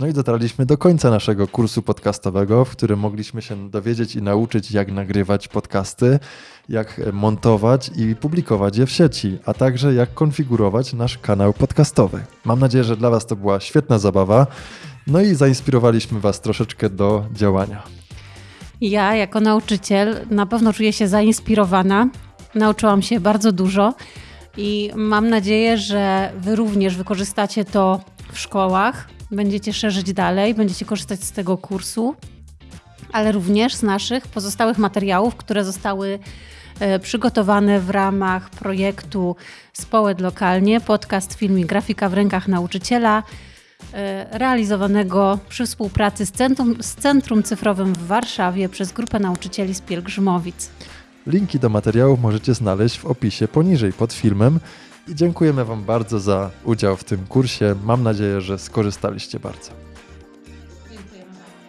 No i dotarliśmy do końca naszego kursu podcastowego, w którym mogliśmy się dowiedzieć i nauczyć, jak nagrywać podcasty, jak montować i publikować je w sieci, a także jak konfigurować nasz kanał podcastowy. Mam nadzieję, że dla Was to była świetna zabawa. No i zainspirowaliśmy Was troszeczkę do działania. Ja, jako nauczyciel, na pewno czuję się zainspirowana. Nauczyłam się bardzo dużo i mam nadzieję, że Wy również wykorzystacie to w szkołach, będziecie szerzyć dalej, będziecie korzystać z tego kursu, ale również z naszych pozostałych materiałów, które zostały e, przygotowane w ramach projektu Społed Lokalnie, podcast, film i grafika w rękach nauczyciela, e, realizowanego przy współpracy z Centrum, z Centrum Cyfrowym w Warszawie przez grupę nauczycieli z Pielgrzymowic. Linki do materiałów możecie znaleźć w opisie poniżej pod filmem. I dziękujemy Wam bardzo za udział w tym kursie. Mam nadzieję, że skorzystaliście bardzo. Dziękujemy bardzo.